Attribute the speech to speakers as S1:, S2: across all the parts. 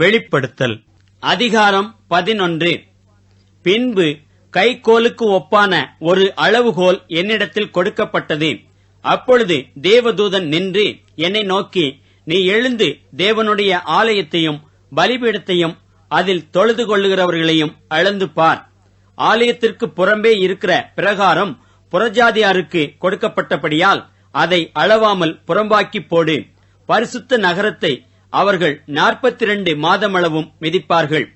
S1: வெளிப்படுத்தல். அதிகாரம் பதினொன்று. பின்பு கைக்கோலுக்கு ஒப்பான ஒரு அளவுகோல் என்னிடத்தில் கொடுக்கப்பட்டது. அப்பொழுது தேவதூதன் நின்று என்னை நோக்கி நீ எழுந்து தேவனுடைய ஆலயத்தையும் பலிபீடத்தையும் அதில் தொழுது கொள்ளுகிறவர்களையும் அளந்து பார். ஆலயத்திற்கு புறம்பே இருக்கிற பிரகாரம் புறஜாதியாருக்கு கொடுக்கப்பட்டபடியால் அதை அளவாமல் புறம்பாக்கி போடு. பரிசுத்த நகரத்தை அவர்கள் நாற்பத்தி இரண்டு மாதமளவும் மிதிப்பார்கள்.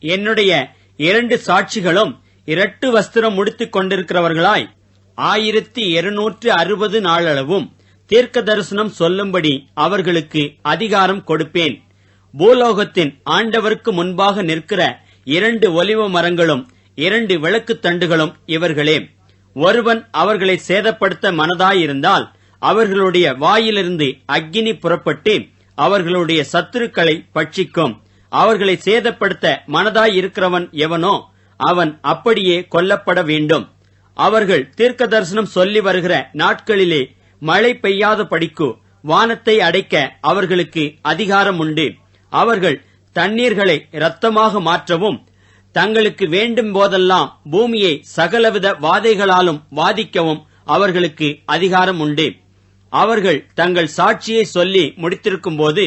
S1: என்னுடைய இரண்டு சாட்சிகளும் இரட்டு வஸ்திரம் முடித்துக் கொண்டிருக்கிறவர்களாய் ஆயிரத்தி இருநூற்று அறுபது நாளளவும் தீர்க்க தரிசனம் சொல்லும்படி அவர்களுக்கு அதிகாரம் கொடுப்பேன். பூலோகத்தின் ஆண்டவருக்கு முன்பாக நிற்கிற இரண்டு ஒலிவ மரங்களும் இரண்டு விளக்குத் தண்டுகளும் இவர்களே. ஒருவன் அவர்களை சேதப்படுத்த மனதாயிருந்தால் அவர்களுடைய வாயிலிருந்து அக்கினி புறப்பட்டு அவர்களுடைய சத்துருக்களை பட்சிக்கும். அவர்களை சேதப்படுத்த மனதாயிருக்கிறவன் எவனோ அவன் அப்படியே கொல்லப்பட வேண்டும். அவர்கள் தீர்க்க தரிசனம் சொல்லி வருகிற நாட்களிலே மழை பெய்யாத படிக்கு வானத்தை அடைக்க அவர்களுக்கு அதிகாரம் உண்டு அவர்கள் தண்ணீர்களை இரத்தமாக மாற்றவும் தங்களுக்கு வேண்டும் போதெல்லாம் பூமியை சகலவித வாதைகளாலும் வாதிக்கவும் அவர்களுக்கு அதிகாரம் உண்டு அவர்கள் தங்கள் சாட்சியை சொல்லி முடித்திருக்கும் போது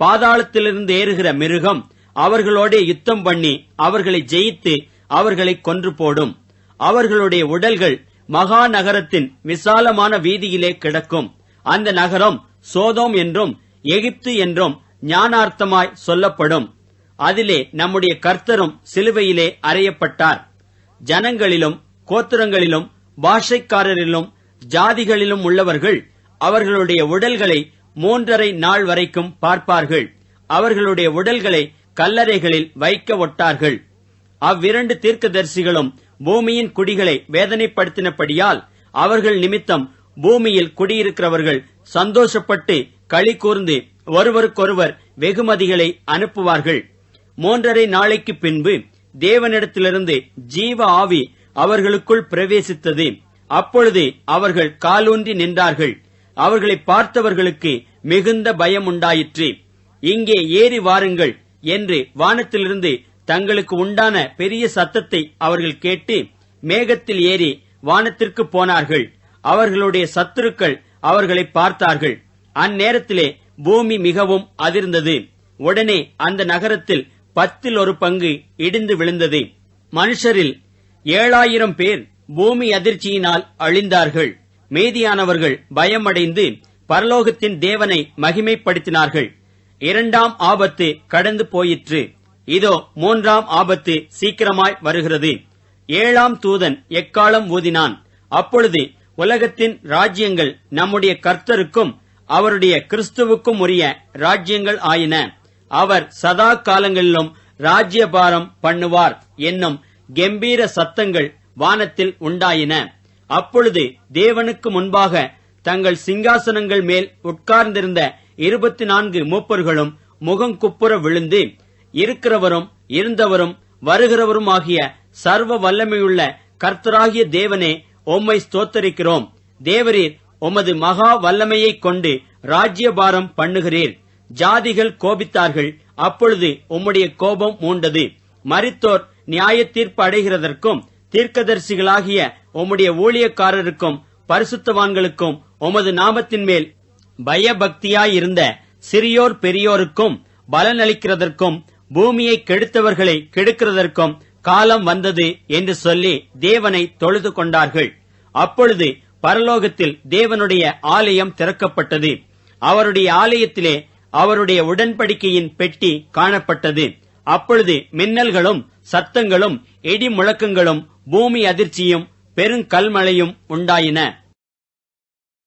S1: பாதாளத்திலிருந்து ஏறுகிற மிருகம் அவர்களோட யுத்தம் பண்ணி அவர்களை ஜெயித்து அவர்களை கொன்று போடும். அவர்களுடைய உடல்கள் மகா நகரத்தின் விசாலமான வீதியிலே கிடக்கும். அந்த நகரம் சோதோம் என்றும் எகிப்து என்றும் ஞானார்த்தமாய் சொல்லப்படும். அதிலே நம்முடைய கர்த்தரும் சிலுவையிலே அறையப்பட்டார். ஜனங்களிலும் கோத்திரங்களிலும் பாஷைக்காரரிலும் ஜாதிகளிலும் உள்ளவர்கள் அவர்களுடைய உடல்களை மூன்றரை நாள் வரைக்கும் பார்ப்பார்கள். அவர்களுடைய உடல்களை கல்லறைகளில் வைக்க ஒட்டார்கள். அவ்விரண்டு தீர்க்கதரிசிகளும் பூமியின் குடிகளை வேதனைப்படுத்தினபடியால் அவர்கள் நிமித்தம் பூமியில் குடியிருக்கிறவர்கள் சந்தோஷப்பட்டு களி கூர்ந்து ஒருவருக்கொருவர் வெகுமதிகளை அனுப்புவார்கள். மூன்றரை நாளைக்கு பின்பு தேவனிடத்திலிருந்து ஜீவ ஆவி அவர்களுக்குள் பிரவேசித்தது. அப்பொழுது அவர்கள் காலூன்றி நின்றார்கள். அவர்களை பார்த்தவர்களுக்கு மிகுந்த பயம் உண்டாயிற்று இங்கே ஏறி வாருங்கள் என்று வானத்திலிருந்து தங்களுக்கு உண்டான பெரிய சத்தத்தை அவர்கள் கேட்டு மேகத்தில் ஏறி வானத்திற்கு போனார்கள். அவர்களுடைய சத்துருக்கள் அவர்களை பார்த்தார்கள். அந்நேரத்திலே பூமி மிகவும் அதிர்ந்தது. உடனே அந்த நகரத்தில் பத்தில் ஒரு பங்கு இடிந்து விழுந்தது. மனுஷரில் ஏழாயிரம் பேர் பூமி அதிர்ச்சியினால் அழிந்தார்கள். மீதியானவர்கள் பயமடைந்து பரலோகத்தின் தேவனை மகிமைப்படுத்தினார்கள். இரண்டாம் ஆபத்து கடந்து போயிற்று. இதோ மூன்றாம் ஆபத்து சீக்கிரமாய் வருகிறது. ஏழாம் தூதன் எக்காலம் ஊதினான்? அப்பொழுது உலகத்தின் ராஜ்யங்கள் நம்முடைய கர்த்தருக்கும் அவருடைய கிறிஸ்துவுக்கும் உரிய ராஜ்யங்கள் ஆயின. அவர் சதா காலங்களிலும் ராஜ்யபாரம் பண்ணுவார் என்னும் கெம்பீர சத்தங்கள் வானத்தில் உண்டாயின. அப்பொழுது தேவனுக்கு முன்பாக தங்கள் சிங்காசனங்கள் மேல் உட்கார்ந்திருந்த இருபத்தி நான்கு மூப்பர்களும் முகங்குப்புற விழுந்து இருக்கிறவரும் இருந்தவரும் வருகிறவரும் ஆகிய சர்வ வல்லமையுள்ள கர்த்தராகிய தேவனே உம்மை ஸ்தோத்தரிக்கிறோம். தேவரீர் உமது மகா வல்லமையைக் கொண்டு ராஜ்யபாரம் பண்ணுகிறீர். ஜாதிகள் கோபித்தார்கள் அப்பொழுது உம்முடைய கோபம் மூண்டது. மரித்தோர் நியாய தீர்ப்பு அடைகிறதற்கும் தீர்க்கதரிசிகளாகிய உம்முடைய ஊழியக்காரருக்கும் பரிசுத்தவான்களுக்கும் உமது நாமத்தின் மேல் பயபக்தியாயிருந்த சிறியோர் பெரியோருக்கும் பலனளிக்கிறதற்கும் பூமியை கெடுத்தவர்களை கெடுக்கிறதற்கும் காலம் வந்தது என்று சொல்லி தேவனை தொழுது கொண்டார்கள். அப்பொழுது பரலோகத்தில் தேவனுடைய ஆலயம் திறக்கப்பட்டது. அவருடைய ஆலயத்திலே அவருடைய உடன்படிக்கையின் பெட்டி காணப்பட்டது. அப்பொழுது மின்னல்களும் சத்தங்களும் இடி முழக்கங்களும் பூமி அதிர்ச்சியும் பெருங்கல்மழையும் உண்டாயின.